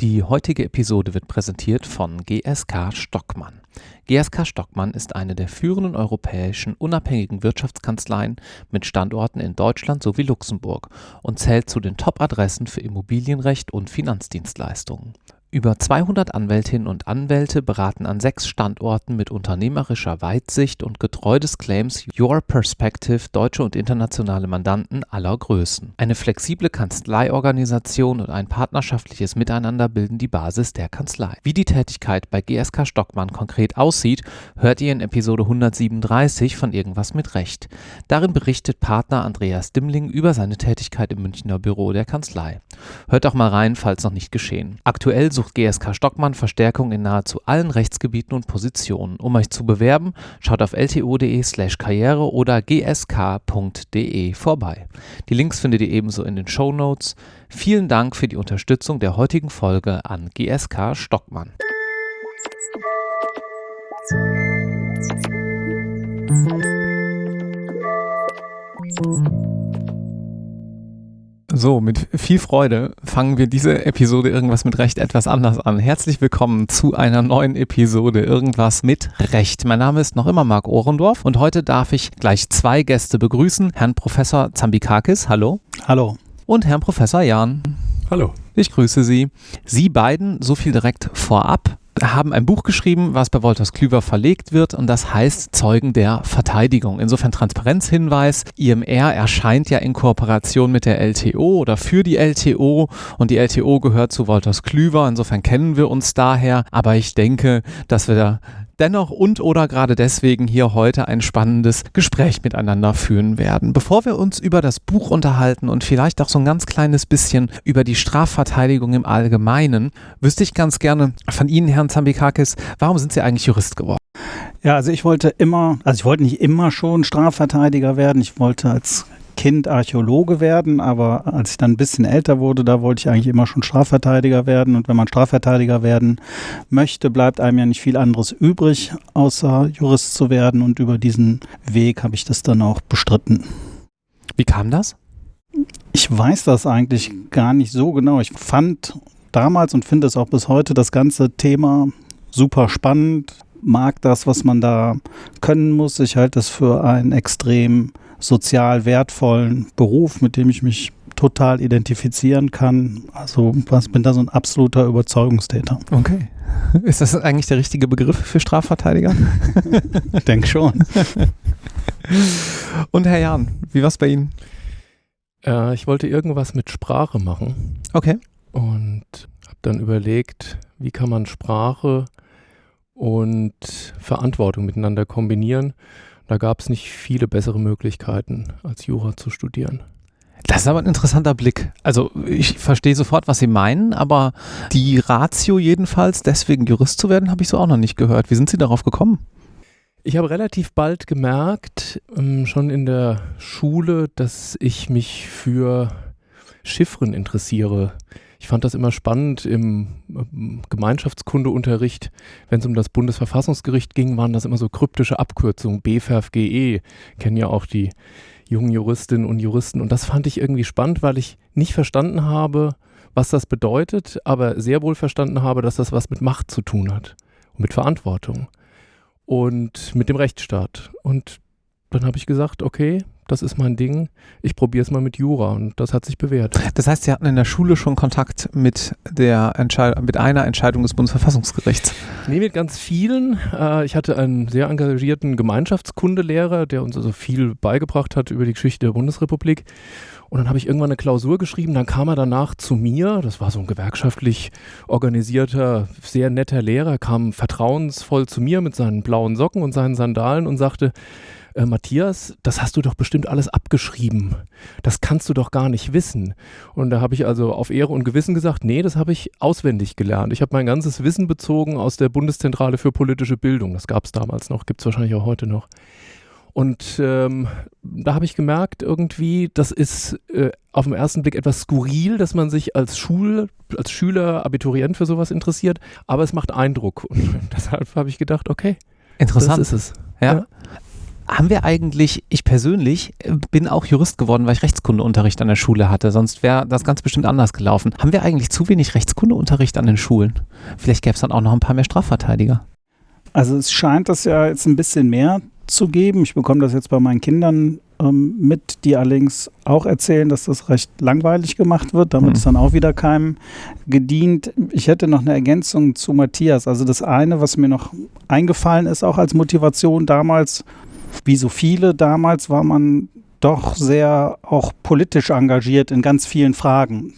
Die heutige Episode wird präsentiert von GSK Stockmann. GSK Stockmann ist eine der führenden europäischen unabhängigen Wirtschaftskanzleien mit Standorten in Deutschland sowie Luxemburg und zählt zu den Top-Adressen für Immobilienrecht und Finanzdienstleistungen. Über 200 Anwältinnen und Anwälte beraten an sechs Standorten mit unternehmerischer Weitsicht und getreu des Claims Your Perspective deutsche und internationale Mandanten aller Größen. Eine flexible Kanzleiorganisation und ein partnerschaftliches Miteinander bilden die Basis der Kanzlei. Wie die Tätigkeit bei GSK Stockmann konkret aussieht, hört ihr in Episode 137 von Irgendwas mit Recht. Darin berichtet Partner Andreas Dimmling über seine Tätigkeit im Münchner Büro der Kanzlei. Hört auch mal rein, falls noch nicht geschehen. Aktuell sucht GSK Stockmann Verstärkung in nahezu allen Rechtsgebieten und Positionen. Um euch zu bewerben, schaut auf lto.de/slash karriere oder gsk.de vorbei. Die Links findet ihr ebenso in den Show Notes. Vielen Dank für die Unterstützung der heutigen Folge an GSK Stockmann. So, mit viel Freude fangen wir diese Episode Irgendwas mit Recht etwas anders an. Herzlich willkommen zu einer neuen Episode Irgendwas mit Recht. Mein Name ist noch immer Marc Ohrendorf und heute darf ich gleich zwei Gäste begrüßen. Herrn Professor Zambikakis, hallo. Hallo. Und Herrn Professor Jan. Hallo. Ich grüße Sie. Sie beiden, so viel direkt vorab, haben ein Buch geschrieben, was bei Wolters Klüver verlegt wird und das heißt Zeugen der Verteidigung. Insofern Transparenzhinweis. IMR erscheint ja in Kooperation mit der LTO oder für die LTO und die LTO gehört zu Wolters Klüver. Insofern kennen wir uns daher. Aber ich denke, dass wir da dennoch und oder gerade deswegen hier heute ein spannendes Gespräch miteinander führen werden. Bevor wir uns über das Buch unterhalten und vielleicht auch so ein ganz kleines bisschen über die Strafverteidigung im Allgemeinen, wüsste ich ganz gerne von Ihnen, Herrn Zambikakis, warum sind Sie eigentlich Jurist geworden? Ja, also ich wollte immer, also ich wollte nicht immer schon Strafverteidiger werden. Ich wollte als Kind Archäologe werden, aber als ich dann ein bisschen älter wurde, da wollte ich eigentlich immer schon Strafverteidiger werden. Und wenn man Strafverteidiger werden möchte, bleibt einem ja nicht viel anderes übrig, außer Jurist zu werden. Und über diesen Weg habe ich das dann auch bestritten. Wie kam das? Ich weiß das eigentlich gar nicht so genau. Ich fand damals und finde es auch bis heute das ganze Thema super spannend. Mag das, was man da können muss. Ich halte es für ein extrem sozial wertvollen Beruf, mit dem ich mich total identifizieren kann. Also ich bin da so ein absoluter Überzeugungstäter. Okay. Ist das eigentlich der richtige Begriff für Strafverteidiger? ich denke schon. Und Herr Jan, wie war es bei Ihnen? Äh, ich wollte irgendwas mit Sprache machen. Okay. Und habe dann überlegt, wie kann man Sprache und Verantwortung miteinander kombinieren. Da gab es nicht viele bessere Möglichkeiten, als Jura zu studieren. Das ist aber ein interessanter Blick. Also ich verstehe sofort, was Sie meinen, aber die Ratio jedenfalls, deswegen Jurist zu werden, habe ich so auch noch nicht gehört. Wie sind Sie darauf gekommen? Ich habe relativ bald gemerkt, ähm, schon in der Schule, dass ich mich für Chiffren interessiere. Ich fand das immer spannend im ähm, Gemeinschaftskundeunterricht, wenn es um das Bundesverfassungsgericht ging, waren das immer so kryptische Abkürzungen, BFFGE, kennen ja auch die jungen Juristinnen und Juristen. Und das fand ich irgendwie spannend, weil ich nicht verstanden habe, was das bedeutet, aber sehr wohl verstanden habe, dass das was mit Macht zu tun hat und mit Verantwortung und mit dem Rechtsstaat. Und dann habe ich gesagt, okay, das ist mein Ding, ich probiere es mal mit Jura und das hat sich bewährt. Das heißt, Sie hatten in der Schule schon Kontakt mit, der mit einer Entscheidung des Bundesverfassungsgerichts? Nee, mit ganz vielen. Äh, ich hatte einen sehr engagierten Gemeinschaftskundelehrer, der uns also viel beigebracht hat über die Geschichte der Bundesrepublik. Und dann habe ich irgendwann eine Klausur geschrieben, dann kam er danach zu mir, das war so ein gewerkschaftlich organisierter, sehr netter Lehrer, kam vertrauensvoll zu mir mit seinen blauen Socken und seinen Sandalen und sagte, äh, Matthias, das hast du doch bestimmt alles abgeschrieben. Das kannst du doch gar nicht wissen. Und da habe ich also auf Ehre und Gewissen gesagt, nee, das habe ich auswendig gelernt. Ich habe mein ganzes Wissen bezogen aus der Bundeszentrale für politische Bildung. Das gab es damals noch, gibt es wahrscheinlich auch heute noch. Und ähm, da habe ich gemerkt, irgendwie, das ist äh, auf den ersten Blick etwas skurril, dass man sich als Schul, als Schüler, Abiturient für sowas interessiert, aber es macht Eindruck. Und deshalb habe ich gedacht, okay, Interessant. das ist es. ja. ja. Haben wir eigentlich, ich persönlich äh, bin auch Jurist geworden, weil ich Rechtskundeunterricht an der Schule hatte, sonst wäre das ganz bestimmt anders gelaufen. Haben wir eigentlich zu wenig Rechtskundeunterricht an den Schulen? Vielleicht gäbe es dann auch noch ein paar mehr Strafverteidiger. Also es scheint das ja jetzt ein bisschen mehr zu geben. Ich bekomme das jetzt bei meinen Kindern ähm, mit, die allerdings auch erzählen, dass das recht langweilig gemacht wird. Damit mhm. ist dann auch wieder keinem gedient. Ich hätte noch eine Ergänzung zu Matthias. Also das eine, was mir noch eingefallen ist, auch als Motivation damals, wie so viele damals, war man doch sehr auch politisch engagiert in ganz vielen Fragen.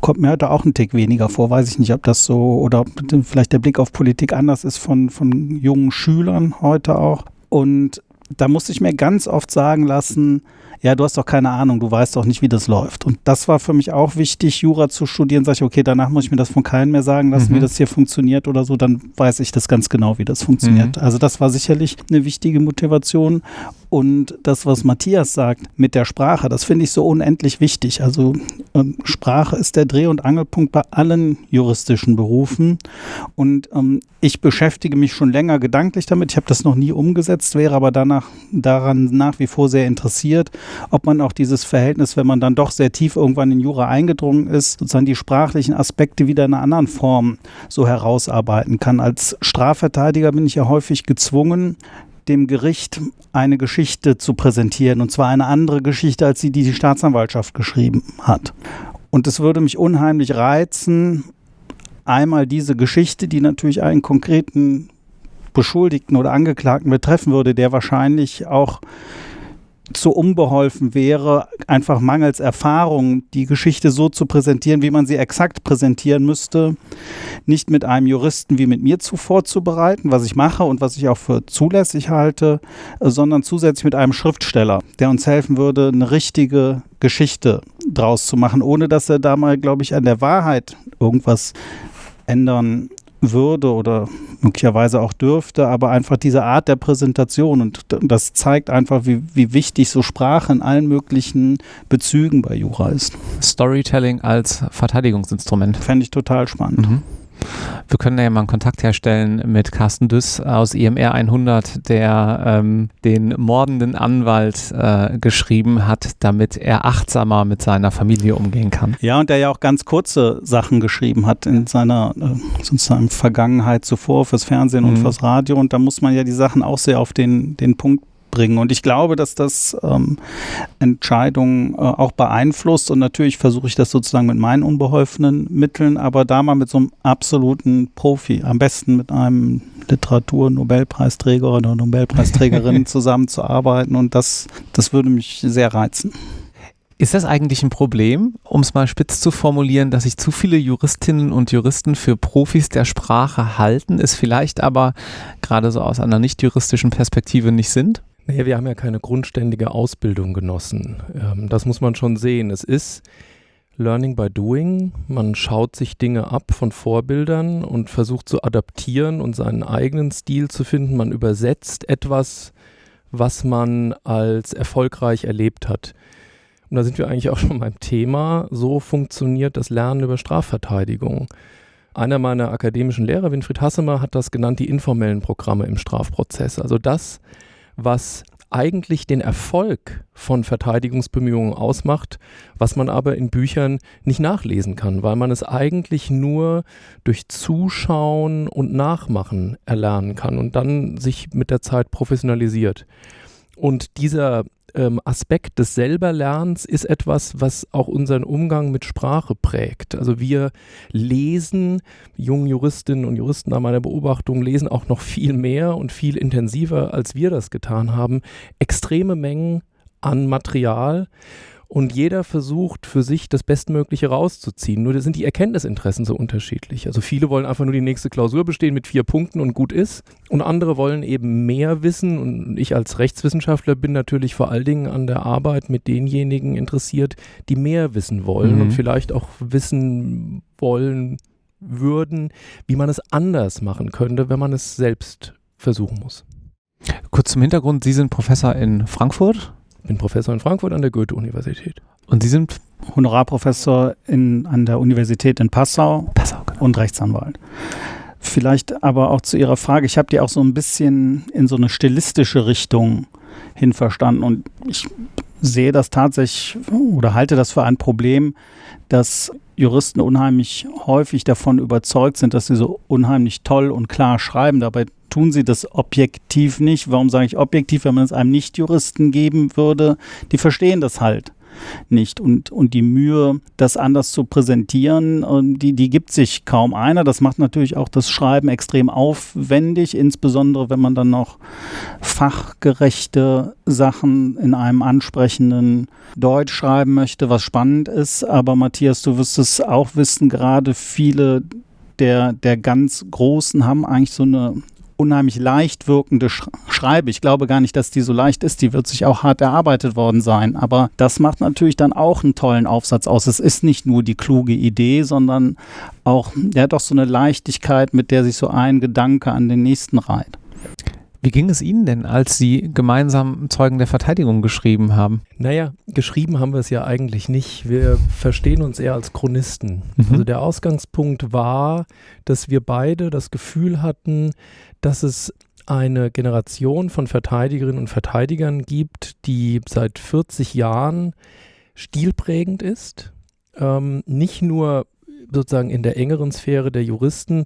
Kommt mir heute auch ein Tick weniger vor, weiß ich nicht, ob das so oder ob vielleicht der Blick auf Politik anders ist von, von jungen Schülern heute auch. Und da musste ich mir ganz oft sagen lassen, ja, du hast doch keine Ahnung, du weißt doch nicht, wie das läuft. Und das war für mich auch wichtig, Jura zu studieren. Sag ich, okay, danach muss ich mir das von keinem mehr sagen lassen, mhm. wie das hier funktioniert oder so, dann weiß ich das ganz genau, wie das funktioniert. Mhm. Also das war sicherlich eine wichtige Motivation. Und das, was Matthias sagt mit der Sprache, das finde ich so unendlich wichtig. Also ähm, Sprache ist der Dreh- und Angelpunkt bei allen juristischen Berufen. Und ähm, ich beschäftige mich schon länger gedanklich damit. Ich habe das noch nie umgesetzt, wäre aber danach daran nach wie vor sehr interessiert, ob man auch dieses Verhältnis, wenn man dann doch sehr tief irgendwann in Jura eingedrungen ist, sozusagen die sprachlichen Aspekte wieder in einer anderen Form so herausarbeiten kann. Als Strafverteidiger bin ich ja häufig gezwungen, dem Gericht eine Geschichte zu präsentieren, und zwar eine andere Geschichte, als sie die, die Staatsanwaltschaft geschrieben hat. Und es würde mich unheimlich reizen, einmal diese Geschichte, die natürlich einen konkreten Beschuldigten oder Angeklagten betreffen würde, der wahrscheinlich auch zu unbeholfen wäre, einfach mangels Erfahrung die Geschichte so zu präsentieren, wie man sie exakt präsentieren müsste, nicht mit einem Juristen wie mit mir zuvor zu bereiten, was ich mache und was ich auch für zulässig halte, sondern zusätzlich mit einem Schriftsteller, der uns helfen würde, eine richtige Geschichte draus zu machen, ohne dass er da mal, glaube ich, an der Wahrheit irgendwas ändern würde oder möglicherweise auch dürfte, aber einfach diese Art der Präsentation und das zeigt einfach, wie, wie wichtig so Sprache in allen möglichen Bezügen bei Jura ist. Storytelling als Verteidigungsinstrument. Fände ich total spannend. Mhm. Wir können ja mal einen Kontakt herstellen mit Carsten Düss aus IMR 100, der ähm, den mordenden Anwalt äh, geschrieben hat, damit er achtsamer mit seiner Familie umgehen kann. Ja, und der ja auch ganz kurze Sachen geschrieben hat in seiner äh, sozusagen Vergangenheit zuvor fürs Fernsehen mhm. und fürs Radio. Und da muss man ja die Sachen auch sehr auf den, den Punkt bringen. Und ich glaube, dass das ähm, Entscheidungen äh, auch beeinflusst. Und natürlich versuche ich das sozusagen mit meinen unbeholfenen Mitteln, aber da mal mit so einem absoluten Profi, am besten mit einem Literatur-Nobelpreisträger oder Nobelpreisträgerin zusammenzuarbeiten. Und das, das würde mich sehr reizen. Ist das eigentlich ein Problem, um es mal spitz zu formulieren, dass sich zu viele Juristinnen und Juristen für Profis der Sprache halten, es vielleicht aber gerade so aus einer nicht juristischen Perspektive nicht sind? Naja, wir haben ja keine grundständige Ausbildung genossen. Ähm, das muss man schon sehen. Es ist Learning by Doing. Man schaut sich Dinge ab von Vorbildern und versucht zu adaptieren und seinen eigenen Stil zu finden. Man übersetzt etwas, was man als erfolgreich erlebt hat. Und da sind wir eigentlich auch schon beim Thema. So funktioniert das Lernen über Strafverteidigung. Einer meiner akademischen Lehrer, Winfried Hassemer, hat das genannt, die informellen Programme im Strafprozess. Also das, was eigentlich den Erfolg von Verteidigungsbemühungen ausmacht, was man aber in Büchern nicht nachlesen kann, weil man es eigentlich nur durch Zuschauen und Nachmachen erlernen kann und dann sich mit der Zeit professionalisiert. Und dieser ähm, Aspekt des Selberlernens ist etwas, was auch unseren Umgang mit Sprache prägt. Also wir lesen, jungen Juristinnen und Juristen nach meiner Beobachtung lesen auch noch viel mehr und viel intensiver, als wir das getan haben, extreme Mengen an Material und jeder versucht für sich das Bestmögliche rauszuziehen. Nur sind die Erkenntnisinteressen so unterschiedlich. Also viele wollen einfach nur die nächste Klausur bestehen mit vier Punkten und gut ist. Und andere wollen eben mehr wissen. Und ich als Rechtswissenschaftler bin natürlich vor allen Dingen an der Arbeit mit denjenigen interessiert, die mehr wissen wollen mhm. und vielleicht auch wissen wollen würden, wie man es anders machen könnte, wenn man es selbst versuchen muss. Kurz zum Hintergrund, Sie sind Professor in Frankfurt bin Professor in Frankfurt an der Goethe-Universität. Und Sie sind Honorarprofessor in, an der Universität in Passau, Passau genau. und Rechtsanwalt. Vielleicht aber auch zu Ihrer Frage, ich habe die auch so ein bisschen in so eine stilistische Richtung hin verstanden. Und ich sehe das tatsächlich oder halte das für ein Problem, dass Juristen unheimlich häufig davon überzeugt sind, dass sie so unheimlich toll und klar schreiben. Dabei tun sie das objektiv nicht. Warum sage ich objektiv? Wenn man es einem Nicht-Juristen geben würde, die verstehen das halt nicht. Und, und die Mühe, das anders zu präsentieren, die, die gibt sich kaum einer. Das macht natürlich auch das Schreiben extrem aufwendig, insbesondere wenn man dann noch fachgerechte Sachen in einem ansprechenden Deutsch schreiben möchte, was spannend ist. Aber Matthias, du wirst es auch wissen, gerade viele der, der ganz Großen haben eigentlich so eine unheimlich leicht wirkende Sch Schreibe. Ich glaube gar nicht, dass die so leicht ist. Die wird sich auch hart erarbeitet worden sein. Aber das macht natürlich dann auch einen tollen Aufsatz aus. Es ist nicht nur die kluge Idee, sondern auch, der hat doch so eine Leichtigkeit, mit der sich so ein Gedanke an den nächsten reiht. Wie ging es Ihnen denn, als Sie gemeinsam Zeugen der Verteidigung geschrieben haben? Naja, geschrieben haben wir es ja eigentlich nicht. Wir verstehen uns eher als Chronisten. Mhm. Also der Ausgangspunkt war, dass wir beide das Gefühl hatten, dass es eine Generation von Verteidigerinnen und Verteidigern gibt, die seit 40 Jahren stilprägend ist. Ähm, nicht nur sozusagen in der engeren Sphäre der Juristen,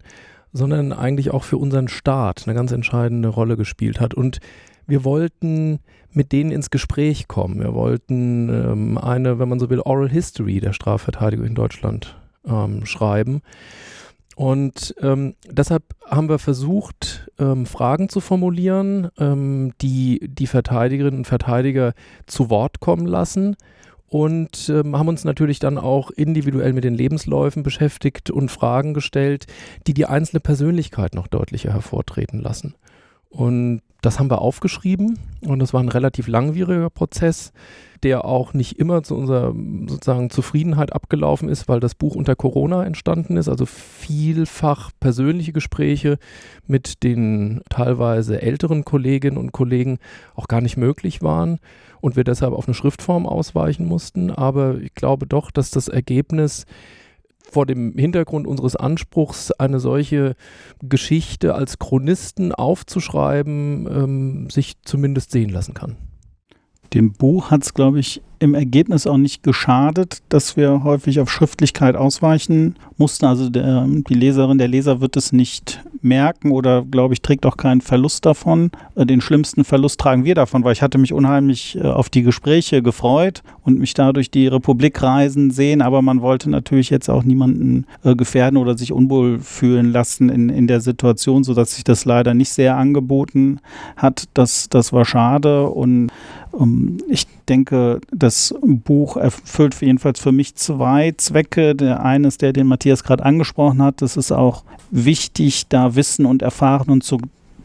sondern eigentlich auch für unseren Staat eine ganz entscheidende Rolle gespielt hat. Und wir wollten mit denen ins Gespräch kommen. Wir wollten ähm, eine, wenn man so will, Oral History der Strafverteidigung in Deutschland ähm, schreiben. Und ähm, deshalb haben wir versucht, ähm, Fragen zu formulieren, ähm, die die Verteidigerinnen und Verteidiger zu Wort kommen lassen und ähm, haben uns natürlich dann auch individuell mit den Lebensläufen beschäftigt und Fragen gestellt, die die einzelne Persönlichkeit noch deutlicher hervortreten lassen. Und das haben wir aufgeschrieben und das war ein relativ langwieriger Prozess, der auch nicht immer zu unserer sozusagen Zufriedenheit abgelaufen ist, weil das Buch unter Corona entstanden ist, also vielfach persönliche Gespräche mit den teilweise älteren Kolleginnen und Kollegen auch gar nicht möglich waren und wir deshalb auf eine Schriftform ausweichen mussten. Aber ich glaube doch, dass das Ergebnis vor dem Hintergrund unseres Anspruchs, eine solche Geschichte als Chronisten aufzuschreiben, ähm, sich zumindest sehen lassen kann. Dem Buch hat es, glaube ich, im Ergebnis auch nicht geschadet, dass wir häufig auf Schriftlichkeit ausweichen mussten. Also der, die Leserin, der Leser wird es nicht merken oder, glaube ich, trägt auch keinen Verlust davon. Äh, den schlimmsten Verlust tragen wir davon, weil ich hatte mich unheimlich äh, auf die Gespräche gefreut und mich dadurch die Republik reisen sehen, aber man wollte natürlich jetzt auch niemanden äh, gefährden oder sich unwohl fühlen lassen in, in der Situation, sodass sich das leider nicht sehr angeboten hat. Das, das war schade und ich denke, das Buch erfüllt jedenfalls für mich zwei Zwecke. Der eine ist der, den Matthias gerade angesprochen hat. Es ist auch wichtig, da Wissen und Erfahren zu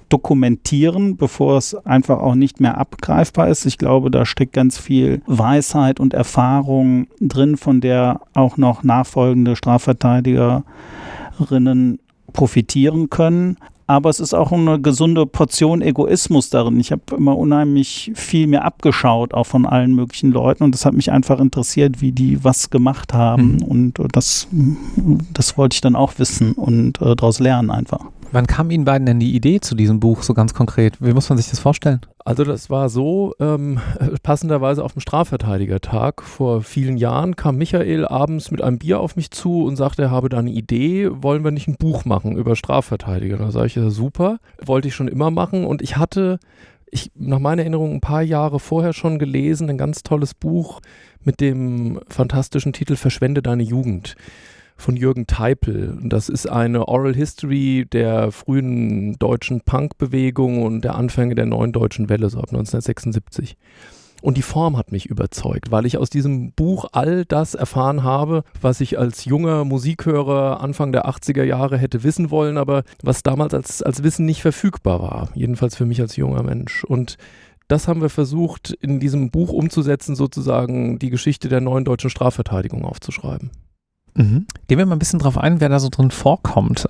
dokumentieren, bevor es einfach auch nicht mehr abgreifbar ist. Ich glaube, da steckt ganz viel Weisheit und Erfahrung drin, von der auch noch nachfolgende Strafverteidigerinnen profitieren können aber es ist auch eine gesunde Portion Egoismus darin. Ich habe immer unheimlich viel mir abgeschaut, auch von allen möglichen Leuten und das hat mich einfach interessiert, wie die was gemacht haben mhm. und das, das wollte ich dann auch wissen und äh, daraus lernen einfach. Wann kam Ihnen beiden denn die Idee zu diesem Buch so ganz konkret? Wie muss man sich das vorstellen? Also das war so, ähm, passenderweise auf dem Strafverteidigertag vor vielen Jahren kam Michael abends mit einem Bier auf mich zu und sagte, er habe da eine Idee, wollen wir nicht ein Buch machen über Strafverteidiger? Da sage ich, ja super, wollte ich schon immer machen und ich hatte, ich, nach meiner Erinnerung, ein paar Jahre vorher schon gelesen, ein ganz tolles Buch mit dem fantastischen Titel Verschwende deine Jugend von Jürgen Teipel. Das ist eine Oral History der frühen deutschen Punkbewegung und der Anfänge der neuen deutschen Welle, so ab 1976. Und die Form hat mich überzeugt, weil ich aus diesem Buch all das erfahren habe, was ich als junger Musikhörer Anfang der 80er Jahre hätte wissen wollen, aber was damals als, als Wissen nicht verfügbar war. Jedenfalls für mich als junger Mensch. Und das haben wir versucht, in diesem Buch umzusetzen, sozusagen die Geschichte der neuen deutschen Strafverteidigung aufzuschreiben. Mhm. Gehen wir mal ein bisschen drauf ein, wer da so drin vorkommt.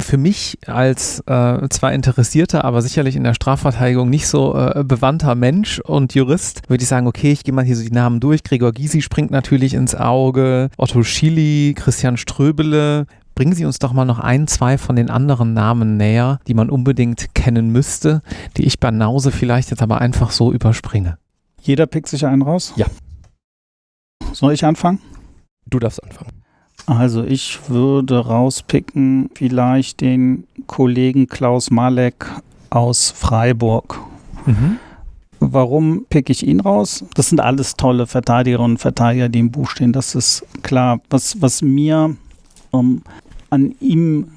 Für mich als äh, zwar interessierter, aber sicherlich in der Strafverteidigung nicht so äh, bewandter Mensch und Jurist, würde ich sagen, okay, ich gehe mal hier so die Namen durch. Gregor Gysi springt natürlich ins Auge, Otto Schily, Christian Ströbele. Bringen Sie uns doch mal noch ein, zwei von den anderen Namen näher, die man unbedingt kennen müsste, die ich bei Nause vielleicht jetzt aber einfach so überspringe. Jeder pickt sich einen raus? Ja. Soll ich anfangen? Du darfst anfangen. Also ich würde rauspicken vielleicht den Kollegen Klaus Malek aus Freiburg. Mhm. Warum picke ich ihn raus? Das sind alles tolle Verteidigerinnen und Verteidiger, die im Buch stehen. Das ist klar. Was, was mir ähm, an ihm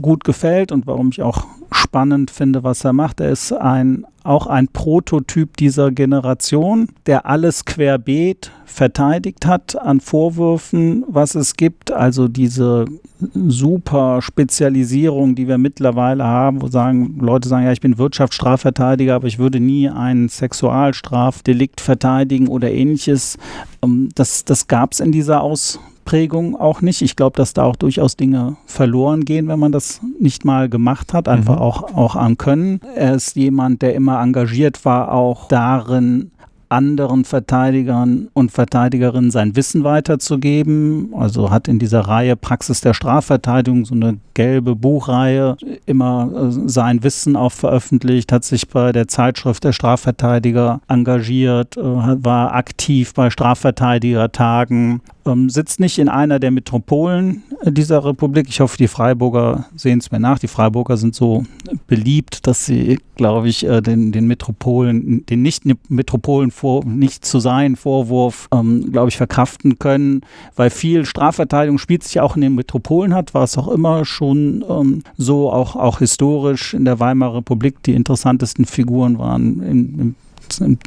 gut gefällt und warum ich auch spannend finde, was er macht. Er ist ein, auch ein Prototyp dieser Generation, der alles querbeet verteidigt hat an Vorwürfen, was es gibt. Also diese super Spezialisierung, die wir mittlerweile haben, wo sagen, Leute sagen, ja, ich bin Wirtschaftsstrafverteidiger, aber ich würde nie einen Sexualstrafdelikt verteidigen oder ähnliches. Ähm, das, das gab es in dieser Ausprägung Prägung auch nicht. Ich glaube, dass da auch durchaus Dinge verloren gehen, wenn man das nicht mal gemacht hat, einfach mhm. auch, auch an Können. Er ist jemand, der immer engagiert war, auch darin, anderen Verteidigern und Verteidigerinnen sein Wissen weiterzugeben. Also hat in dieser Reihe Praxis der Strafverteidigung so eine gelbe Buchreihe immer äh, sein Wissen auch veröffentlicht, hat sich bei der Zeitschrift der Strafverteidiger engagiert, äh, war aktiv bei Strafverteidigertagen, ähm, sitzt nicht in einer der Metropolen dieser Republik. Ich hoffe, die Freiburger sehen es mir nach. Die Freiburger sind so beliebt, dass sie, glaube ich, äh, den, den Metropolen, den Nicht-Metropolen vor, nicht zu sein Vorwurf, ähm, glaube ich, verkraften können, weil viel Strafverteidigung spielt sich auch in den Metropolen hat, war es auch immer schon ähm, so, auch, auch historisch in der Weimarer Republik. Die interessantesten Figuren waren in, in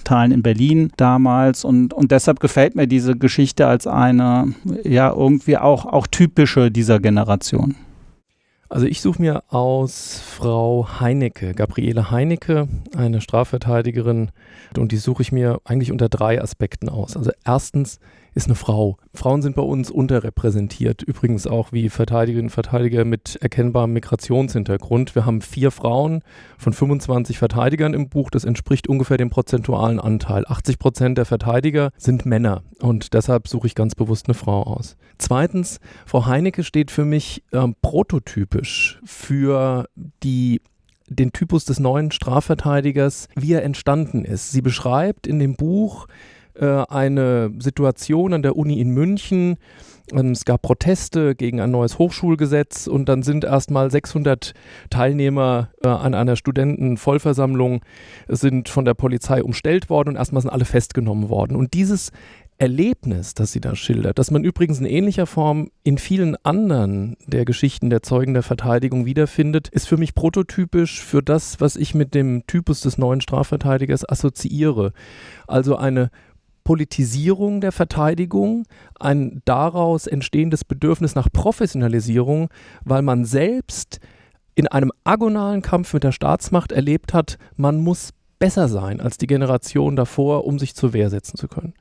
Teilen in Berlin damals und, und deshalb gefällt mir diese Geschichte als eine, ja, irgendwie auch, auch typische dieser Generation. Also ich suche mir aus Frau Heinecke, Gabriele Heinecke, eine Strafverteidigerin, und die suche ich mir eigentlich unter drei Aspekten aus. Also erstens ist eine Frau. Frauen sind bei uns unterrepräsentiert, übrigens auch wie Verteidigerinnen und Verteidiger mit erkennbarem Migrationshintergrund. Wir haben vier Frauen von 25 Verteidigern im Buch, das entspricht ungefähr dem prozentualen Anteil. 80 Prozent der Verteidiger sind Männer und deshalb suche ich ganz bewusst eine Frau aus. Zweitens, Frau Heinecke steht für mich ähm, prototypisch für die den Typus des neuen Strafverteidigers, wie er entstanden ist. Sie beschreibt in dem Buch äh, eine Situation an der Uni in München. Ähm, es gab Proteste gegen ein neues Hochschulgesetz und dann sind erstmal 600 Teilnehmer äh, an einer Studentenvollversammlung sind von der Polizei umstellt worden und erstmal sind alle festgenommen worden. Und dieses Erlebnis, das sie da schildert, das man übrigens in ähnlicher Form in vielen anderen der Geschichten der Zeugen der Verteidigung wiederfindet, ist für mich prototypisch für das, was ich mit dem Typus des neuen Strafverteidigers assoziiere. Also eine Politisierung der Verteidigung, ein daraus entstehendes Bedürfnis nach Professionalisierung, weil man selbst in einem agonalen Kampf mit der Staatsmacht erlebt hat, man muss besser sein als die Generation davor, um sich zur Wehr setzen zu können.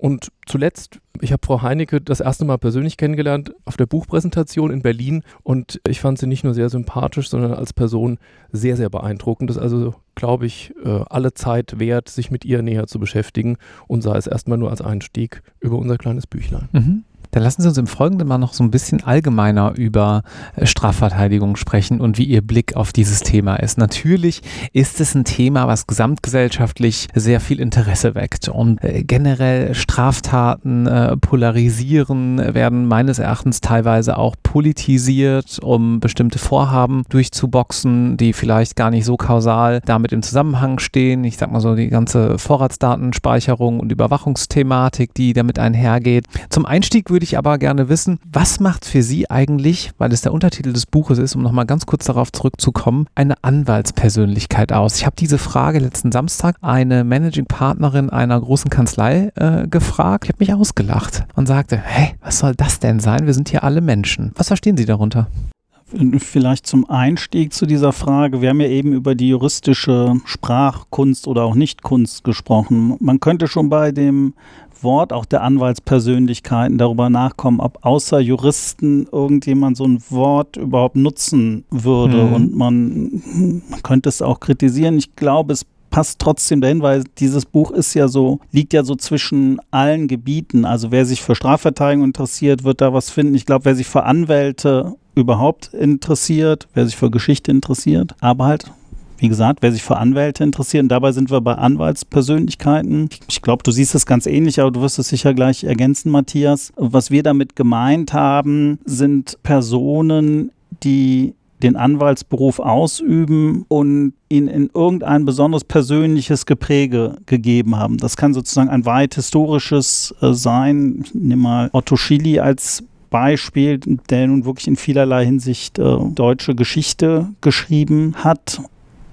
Und zuletzt, ich habe Frau Heinecke das erste Mal persönlich kennengelernt auf der Buchpräsentation in Berlin und ich fand sie nicht nur sehr sympathisch, sondern als Person sehr, sehr beeindruckend. Das ist also, glaube ich, äh, alle Zeit wert, sich mit ihr näher zu beschäftigen und sei es erstmal nur als Einstieg über unser kleines Büchlein. Mhm. Dann lassen Sie uns im Folgenden mal noch so ein bisschen allgemeiner über äh, Strafverteidigung sprechen und wie Ihr Blick auf dieses Thema ist. Natürlich ist es ein Thema, was gesamtgesellschaftlich sehr viel Interesse weckt und äh, generell Straftaten äh, polarisieren, werden meines Erachtens teilweise auch politisiert, um bestimmte Vorhaben durchzuboxen, die vielleicht gar nicht so kausal damit im Zusammenhang stehen. Ich sag mal so die ganze Vorratsdatenspeicherung und Überwachungsthematik, die damit einhergeht. Zum Einstieg würde würde ich aber gerne wissen, was macht für Sie eigentlich, weil es der Untertitel des Buches ist, um nochmal ganz kurz darauf zurückzukommen, eine Anwaltspersönlichkeit aus? Ich habe diese Frage letzten Samstag eine Managing Partnerin einer großen Kanzlei äh, gefragt. Ich habe mich ausgelacht und sagte, hey, was soll das denn sein? Wir sind hier alle Menschen. Was verstehen Sie darunter? Vielleicht zum Einstieg zu dieser Frage. Wir haben ja eben über die juristische Sprachkunst oder auch Nichtkunst gesprochen. Man könnte schon bei dem Wort auch der Anwaltspersönlichkeiten darüber nachkommen, ob außer Juristen irgendjemand so ein Wort überhaupt nutzen würde. Mhm. Und man, man könnte es auch kritisieren. Ich glaube, es passt trotzdem dahin, weil dieses Buch ist ja so, liegt ja so zwischen allen Gebieten. Also wer sich für Strafverteidigung interessiert, wird da was finden. Ich glaube, wer sich für Anwälte überhaupt interessiert, wer sich für Geschichte interessiert, aber halt wie gesagt, wer sich für Anwälte interessiert, und dabei sind wir bei Anwaltspersönlichkeiten. Ich glaube, du siehst es ganz ähnlich, aber du wirst es sicher gleich ergänzen, Matthias. Was wir damit gemeint haben, sind Personen, die den Anwaltsberuf ausüben und ihn in irgendein besonders persönliches Gepräge gegeben haben. Das kann sozusagen ein weit historisches äh, sein. Ich nehme mal Otto Schily als Beispiel, der nun wirklich in vielerlei Hinsicht äh, deutsche Geschichte geschrieben hat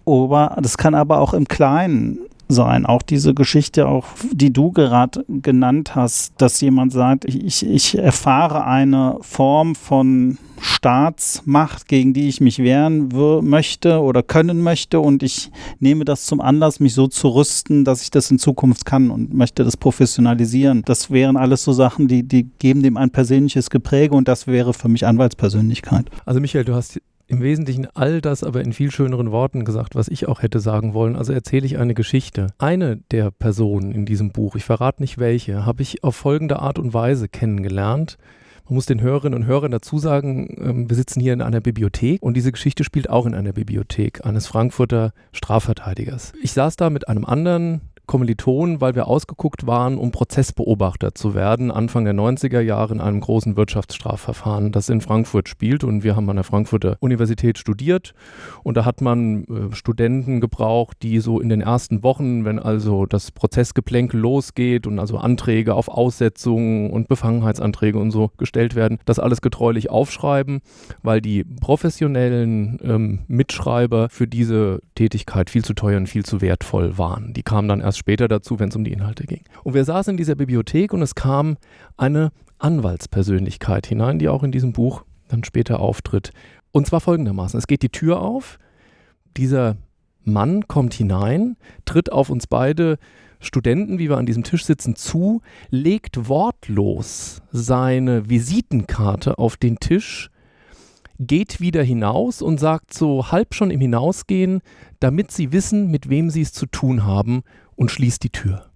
aber das kann aber auch im Kleinen sein. Auch diese Geschichte, auch die du gerade genannt hast, dass jemand sagt, ich, ich erfahre eine Form von Staatsmacht, gegen die ich mich wehren möchte oder können möchte und ich nehme das zum Anlass, mich so zu rüsten, dass ich das in Zukunft kann und möchte das professionalisieren. Das wären alles so Sachen, die, die geben dem ein persönliches Gepräge und das wäre für mich Anwaltspersönlichkeit. Also Michael, du hast im Wesentlichen all das aber in viel schöneren Worten gesagt, was ich auch hätte sagen wollen. Also erzähle ich eine Geschichte. Eine der Personen in diesem Buch, ich verrate nicht welche, habe ich auf folgende Art und Weise kennengelernt. Man muss den Hörerinnen und Hörern dazu sagen, ähm, wir sitzen hier in einer Bibliothek und diese Geschichte spielt auch in einer Bibliothek eines Frankfurter Strafverteidigers. Ich saß da mit einem anderen Kommilitonen, weil wir ausgeguckt waren, um Prozessbeobachter zu werden, Anfang der 90er Jahre in einem großen Wirtschaftsstrafverfahren, das in Frankfurt spielt. Und wir haben an der Frankfurter Universität studiert. Und da hat man äh, Studenten gebraucht, die so in den ersten Wochen, wenn also das Prozessgeplänkel losgeht und also Anträge auf Aussetzungen und Befangenheitsanträge und so gestellt werden, das alles getreulich aufschreiben, weil die professionellen ähm, Mitschreiber für diese Tätigkeit viel zu teuer und viel zu wertvoll waren. Die kamen dann erst erst später dazu, wenn es um die Inhalte ging. Und wir saßen in dieser Bibliothek und es kam eine Anwaltspersönlichkeit hinein, die auch in diesem Buch dann später auftritt. Und zwar folgendermaßen: Es geht die Tür auf, dieser Mann kommt hinein, tritt auf uns beide Studenten, wie wir an diesem Tisch sitzen, zu, legt wortlos seine Visitenkarte auf den Tisch, geht wieder hinaus und sagt so halb schon im Hinausgehen, damit sie wissen, mit wem sie es zu tun haben und schließt die Tür.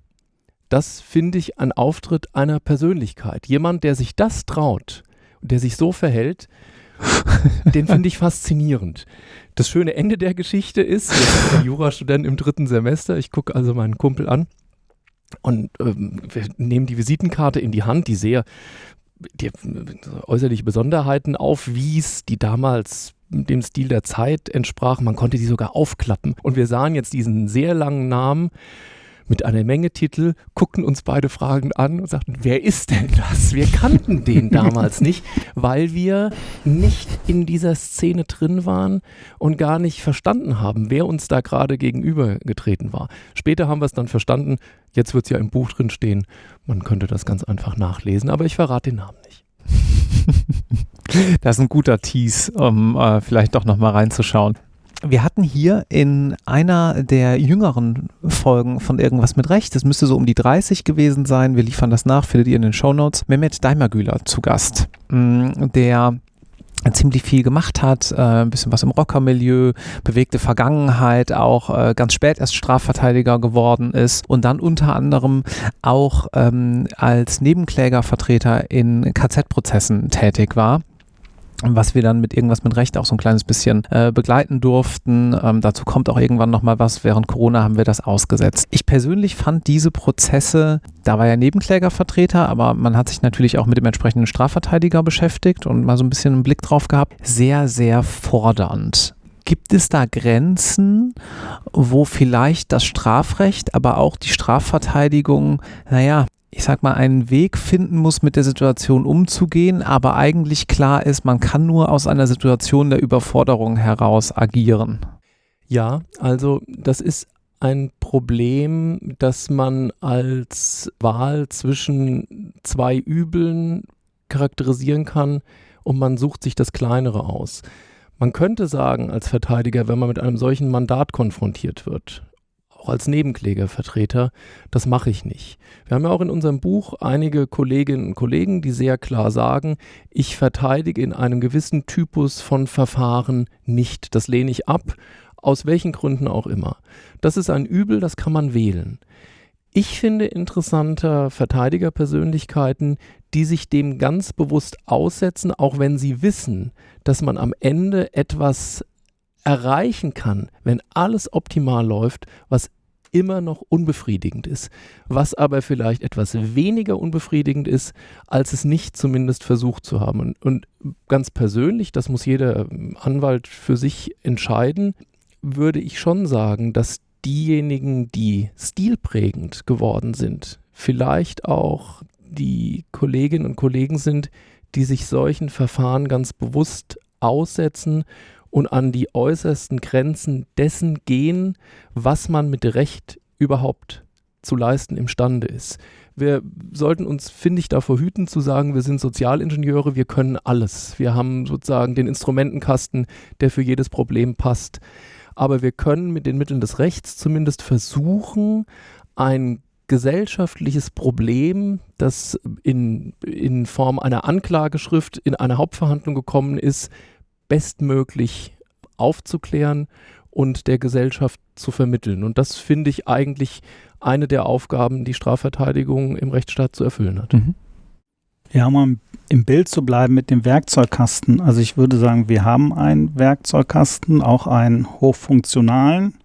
Das finde ich ein Auftritt einer Persönlichkeit. Jemand, der sich das traut und der sich so verhält, den finde ich faszinierend. Das schöne Ende der Geschichte ist, ich bin Jurastudent im dritten Semester, ich gucke also meinen Kumpel an und ähm, wir nehmen die Visitenkarte in die Hand, die sehr die äußerliche Besonderheiten aufwies, die damals dem Stil der Zeit entsprach. Man konnte die sogar aufklappen. Und wir sahen jetzt diesen sehr langen Namen mit einer Menge Titel, guckten uns beide fragend an und sagten, wer ist denn das? Wir kannten den damals nicht, weil wir nicht in dieser Szene drin waren und gar nicht verstanden haben, wer uns da gerade gegenübergetreten war. Später haben wir es dann verstanden, jetzt wird es ja im Buch drin stehen, man könnte das ganz einfach nachlesen, aber ich verrate den Namen nicht. Das ist ein guter Tease, um äh, vielleicht doch nochmal reinzuschauen. Wir hatten hier in einer der jüngeren Folgen von Irgendwas mit Recht, das müsste so um die 30 gewesen sein, wir liefern das nach, findet ihr in den Shownotes, Mehmet Daimagüler zu Gast, mm, der ziemlich viel gemacht hat, äh, ein bisschen was im Rockermilieu, bewegte Vergangenheit, auch äh, ganz spät erst Strafverteidiger geworden ist und dann unter anderem auch ähm, als Nebenklägervertreter in KZ-Prozessen tätig war was wir dann mit irgendwas mit Recht auch so ein kleines bisschen äh, begleiten durften. Ähm, dazu kommt auch irgendwann nochmal was. Während Corona haben wir das ausgesetzt. Ich persönlich fand diese Prozesse, da war ja Nebenklägervertreter, aber man hat sich natürlich auch mit dem entsprechenden Strafverteidiger beschäftigt und mal so ein bisschen einen Blick drauf gehabt, sehr, sehr fordernd. Gibt es da Grenzen, wo vielleicht das Strafrecht, aber auch die Strafverteidigung, naja, ich sag mal, einen Weg finden muss, mit der Situation umzugehen, aber eigentlich klar ist, man kann nur aus einer Situation der Überforderung heraus agieren. Ja, also das ist ein Problem, das man als Wahl zwischen zwei Übeln charakterisieren kann und man sucht sich das kleinere aus. Man könnte sagen als Verteidiger, wenn man mit einem solchen Mandat konfrontiert wird, auch als Nebenklägervertreter, das mache ich nicht. Wir haben ja auch in unserem Buch einige Kolleginnen und Kollegen, die sehr klar sagen, ich verteidige in einem gewissen Typus von Verfahren nicht. Das lehne ich ab Aus welchen Gründen auch immer. Das ist ein Übel, das kann man wählen. Ich finde interessanter Verteidigerpersönlichkeiten, die sich dem ganz bewusst aussetzen, auch wenn sie wissen, dass man am Ende etwas erreichen kann, wenn alles optimal läuft, was immer noch unbefriedigend ist, was aber vielleicht etwas weniger unbefriedigend ist, als es nicht zumindest versucht zu haben. Und, und ganz persönlich, das muss jeder Anwalt für sich entscheiden, würde ich schon sagen, dass diejenigen, die stilprägend geworden sind, vielleicht auch die Kolleginnen und Kollegen sind, die sich solchen Verfahren ganz bewusst aussetzen und an die äußersten Grenzen dessen gehen, was man mit Recht überhaupt zu leisten imstande ist. Wir sollten uns, finde ich, davor hüten zu sagen, wir sind Sozialingenieure, wir können alles. Wir haben sozusagen den Instrumentenkasten, der für jedes Problem passt. Aber wir können mit den Mitteln des Rechts zumindest versuchen, ein gesellschaftliches Problem, das in, in Form einer Anklageschrift in eine Hauptverhandlung gekommen ist, bestmöglich aufzuklären und der Gesellschaft zu vermitteln. Und das finde ich eigentlich eine der Aufgaben, die Strafverteidigung im Rechtsstaat zu erfüllen hat. Mhm. Ja, um im Bild zu bleiben mit dem Werkzeugkasten. Also ich würde sagen, wir haben einen Werkzeugkasten, auch einen hochfunktionalen,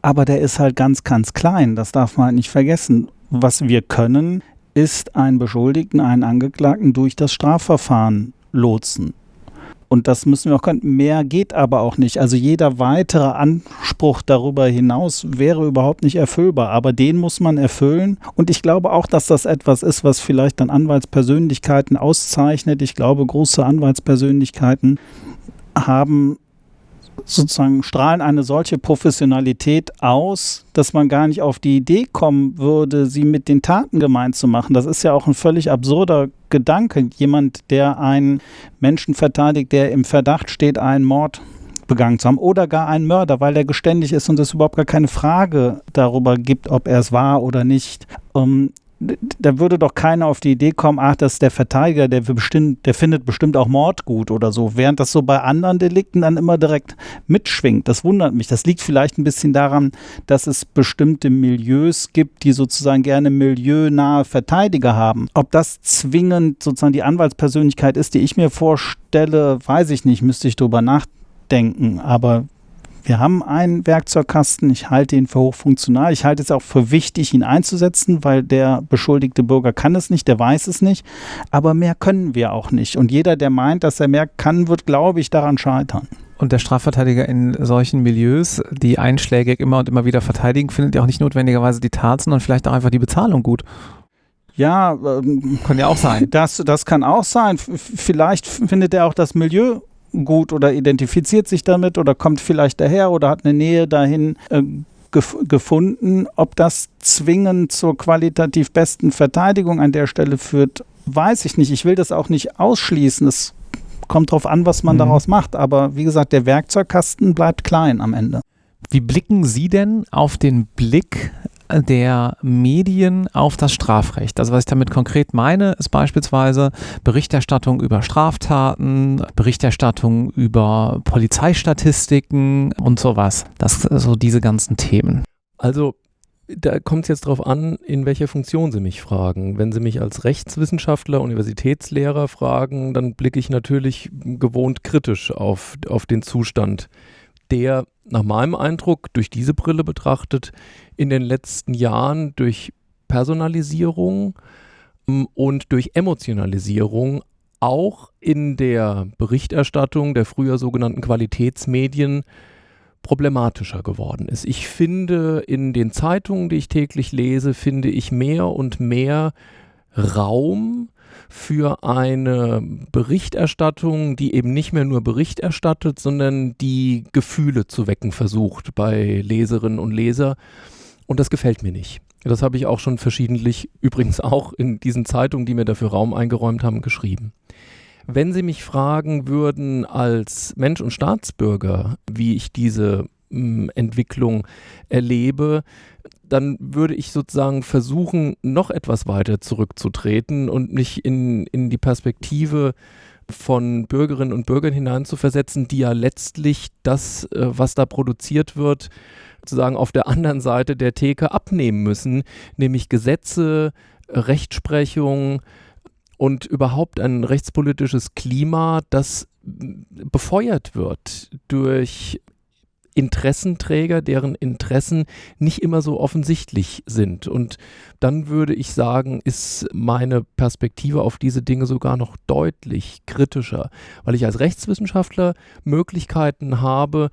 aber der ist halt ganz, ganz klein. Das darf man halt nicht vergessen. Was wir können, ist einen Beschuldigten, einen Angeklagten durch das Strafverfahren lotsen. Und das müssen wir auch können. Mehr geht aber auch nicht. Also jeder weitere Anspruch darüber hinaus wäre überhaupt nicht erfüllbar. Aber den muss man erfüllen. Und ich glaube auch, dass das etwas ist, was vielleicht dann Anwaltspersönlichkeiten auszeichnet. Ich glaube, große Anwaltspersönlichkeiten haben sozusagen strahlen eine solche Professionalität aus, dass man gar nicht auf die Idee kommen würde, sie mit den Taten gemein zu machen. Das ist ja auch ein völlig absurder Gedanke. Jemand, der einen Menschen verteidigt, der im Verdacht steht, einen Mord begangen zu haben oder gar einen Mörder, weil er geständig ist und es überhaupt gar keine Frage darüber gibt, ob er es war oder nicht. Ähm, da würde doch keiner auf die Idee kommen, ach, das ist der Verteidiger, der, bestimmt, der findet bestimmt auch Mord gut oder so, während das so bei anderen Delikten dann immer direkt mitschwingt. Das wundert mich. Das liegt vielleicht ein bisschen daran, dass es bestimmte Milieus gibt, die sozusagen gerne milieunahe Verteidiger haben. Ob das zwingend sozusagen die Anwaltspersönlichkeit ist, die ich mir vorstelle, weiß ich nicht, müsste ich drüber nachdenken. Aber wir haben einen Werkzeugkasten. Ich halte ihn für hochfunktional. Ich halte es auch für wichtig, ihn einzusetzen, weil der beschuldigte Bürger kann es nicht, der weiß es nicht. Aber mehr können wir auch nicht. Und jeder, der meint, dass er mehr kann, wird, glaube ich, daran scheitern. Und der Strafverteidiger in solchen Milieus, die einschlägig immer und immer wieder verteidigen, findet ja auch nicht notwendigerweise die Tat, sondern vielleicht auch einfach die Bezahlung gut. Ja, ähm, kann ja auch sein. Das, das kann auch sein. Vielleicht findet er auch das Milieu gut oder identifiziert sich damit oder kommt vielleicht daher oder hat eine Nähe dahin äh, gef gefunden. Ob das zwingend zur qualitativ besten Verteidigung an der Stelle führt, weiß ich nicht. Ich will das auch nicht ausschließen. Es kommt darauf an, was man mhm. daraus macht. Aber wie gesagt, der Werkzeugkasten bleibt klein am Ende. Wie blicken Sie denn auf den Blick der Medien auf das Strafrecht. Also was ich damit konkret meine, ist beispielsweise Berichterstattung über Straftaten, Berichterstattung über Polizeistatistiken und sowas. Das so diese ganzen Themen. Also da kommt es jetzt darauf an, in welcher Funktion Sie mich fragen. Wenn Sie mich als Rechtswissenschaftler, Universitätslehrer fragen, dann blicke ich natürlich gewohnt kritisch auf, auf den Zustand der nach meinem Eindruck durch diese Brille betrachtet in den letzten Jahren durch Personalisierung ähm, und durch Emotionalisierung auch in der Berichterstattung der früher sogenannten Qualitätsmedien problematischer geworden ist. Ich finde in den Zeitungen, die ich täglich lese, finde ich mehr und mehr Raum für eine Berichterstattung, die eben nicht mehr nur Bericht erstattet, sondern die Gefühle zu wecken versucht bei Leserinnen und Leser. Und das gefällt mir nicht. Das habe ich auch schon verschiedentlich, übrigens auch in diesen Zeitungen, die mir dafür Raum eingeräumt haben, geschrieben. Wenn Sie mich fragen würden als Mensch und Staatsbürger, wie ich diese mh, Entwicklung erlebe, dann würde ich sozusagen versuchen, noch etwas weiter zurückzutreten und mich in, in die Perspektive von Bürgerinnen und Bürgern hineinzuversetzen, die ja letztlich das, äh, was da produziert wird, sozusagen auf der anderen Seite der Theke abnehmen müssen, nämlich Gesetze, Rechtsprechung und überhaupt ein rechtspolitisches Klima, das befeuert wird durch Interessenträger, deren Interessen nicht immer so offensichtlich sind. Und dann würde ich sagen, ist meine Perspektive auf diese Dinge sogar noch deutlich kritischer, weil ich als Rechtswissenschaftler Möglichkeiten habe,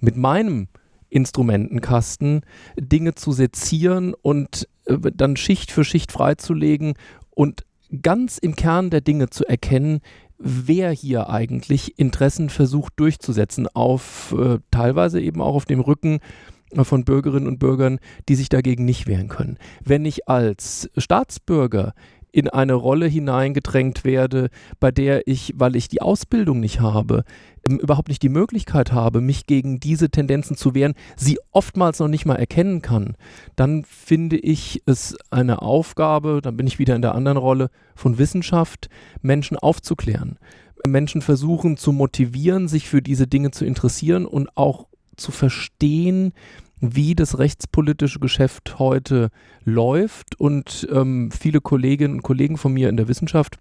mit meinem Instrumentenkasten Dinge zu sezieren und äh, dann Schicht für Schicht freizulegen und ganz im Kern der Dinge zu erkennen, wer hier eigentlich Interessen versucht durchzusetzen, auf äh, teilweise eben auch auf dem Rücken von Bürgerinnen und Bürgern, die sich dagegen nicht wehren können. Wenn ich als Staatsbürger in eine Rolle hineingedrängt werde, bei der ich, weil ich die Ausbildung nicht habe, ähm, überhaupt nicht die Möglichkeit habe, mich gegen diese Tendenzen zu wehren, sie oftmals noch nicht mal erkennen kann, dann finde ich es eine Aufgabe, dann bin ich wieder in der anderen Rolle von Wissenschaft, Menschen aufzuklären. Menschen versuchen zu motivieren, sich für diese Dinge zu interessieren und auch zu verstehen, wie das rechtspolitische Geschäft heute läuft. Und ähm, viele Kolleginnen und Kollegen von mir in der Wissenschaft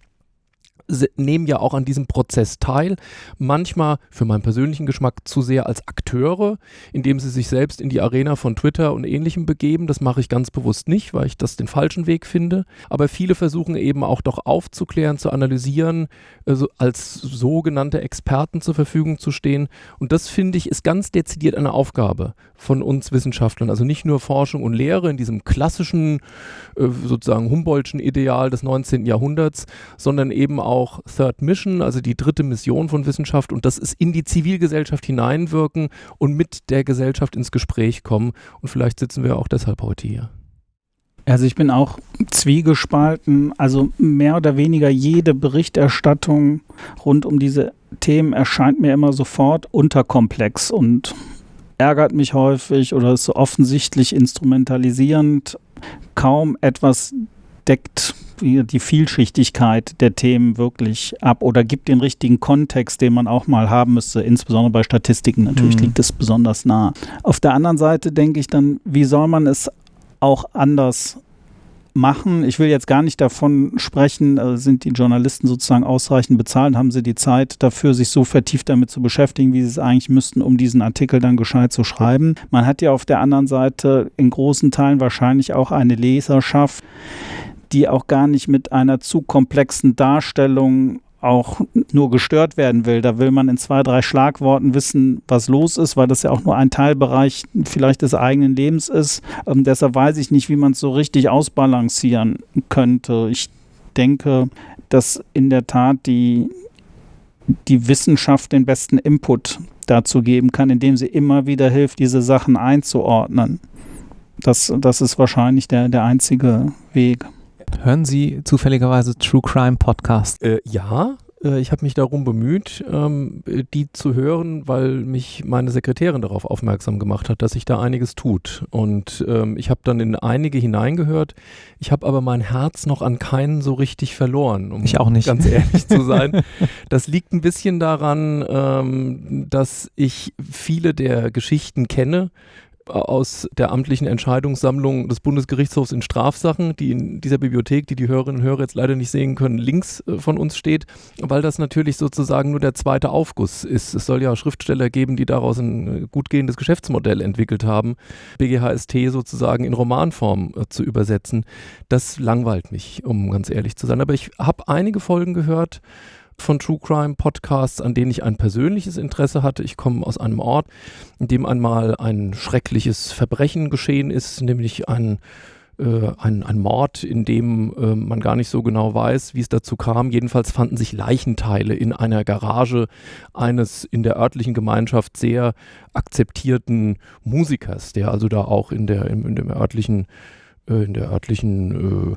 nehmen ja auch an diesem Prozess teil. Manchmal für meinen persönlichen Geschmack zu sehr als Akteure, indem sie sich selbst in die Arena von Twitter und ähnlichem begeben. Das mache ich ganz bewusst nicht, weil ich das den falschen Weg finde. Aber viele versuchen eben auch doch aufzuklären, zu analysieren, also als sogenannte Experten zur Verfügung zu stehen. Und das finde ich ist ganz dezidiert eine Aufgabe von uns Wissenschaftlern. Also nicht nur Forschung und Lehre in diesem klassischen, äh, sozusagen Humboldtschen Ideal des 19. Jahrhunderts, sondern eben auch auch Third Mission, also die dritte Mission von Wissenschaft und das ist in die Zivilgesellschaft hineinwirken und mit der Gesellschaft ins Gespräch kommen. Und vielleicht sitzen wir auch deshalb heute hier. Also ich bin auch zwiegespalten. Also mehr oder weniger jede Berichterstattung rund um diese Themen erscheint mir immer sofort unterkomplex und ärgert mich häufig oder ist so offensichtlich instrumentalisierend. Kaum etwas deckt die Vielschichtigkeit der Themen wirklich ab oder gibt den richtigen Kontext, den man auch mal haben müsste. Insbesondere bei Statistiken natürlich mhm. liegt es besonders nah. Auf der anderen Seite denke ich dann, wie soll man es auch anders machen. Ich will jetzt gar nicht davon sprechen, äh, sind die Journalisten sozusagen ausreichend bezahlt, haben sie die Zeit dafür, sich so vertieft damit zu beschäftigen, wie sie es eigentlich müssten, um diesen Artikel dann gescheit zu schreiben. Man hat ja auf der anderen Seite in großen Teilen wahrscheinlich auch eine Leserschaft, die auch gar nicht mit einer zu komplexen Darstellung auch nur gestört werden will. Da will man in zwei, drei Schlagworten wissen, was los ist, weil das ja auch nur ein Teilbereich vielleicht des eigenen Lebens ist. Ähm, deshalb weiß ich nicht, wie man es so richtig ausbalancieren könnte. Ich denke, dass in der Tat die, die Wissenschaft den besten Input dazu geben kann, indem sie immer wieder hilft, diese Sachen einzuordnen. Das, das ist wahrscheinlich der, der einzige Weg. Hören Sie zufälligerweise True Crime Podcast? Äh, ja, äh, ich habe mich darum bemüht, ähm, die zu hören, weil mich meine Sekretärin darauf aufmerksam gemacht hat, dass sich da einiges tut. Und ähm, ich habe dann in einige hineingehört. Ich habe aber mein Herz noch an keinen so richtig verloren, um ich auch nicht. ganz ehrlich zu sein. Das liegt ein bisschen daran, ähm, dass ich viele der Geschichten kenne aus der amtlichen Entscheidungssammlung des Bundesgerichtshofs in Strafsachen, die in dieser Bibliothek, die die Hörerinnen und Hörer jetzt leider nicht sehen können, links äh, von uns steht, weil das natürlich sozusagen nur der zweite Aufguss ist. Es soll ja Schriftsteller geben, die daraus ein äh, gut gehendes Geschäftsmodell entwickelt haben, BGHST sozusagen in Romanform äh, zu übersetzen. Das langweilt mich, um ganz ehrlich zu sein. Aber ich habe einige Folgen gehört, von True Crime Podcasts, an denen ich ein persönliches Interesse hatte. Ich komme aus einem Ort, in dem einmal ein schreckliches Verbrechen geschehen ist, nämlich ein äh, ein, ein, Mord, in dem äh, man gar nicht so genau weiß, wie es dazu kam. Jedenfalls fanden sich Leichenteile in einer Garage eines in der örtlichen Gemeinschaft sehr akzeptierten Musikers, der also da auch in der, in, in dem örtlichen in der örtlichen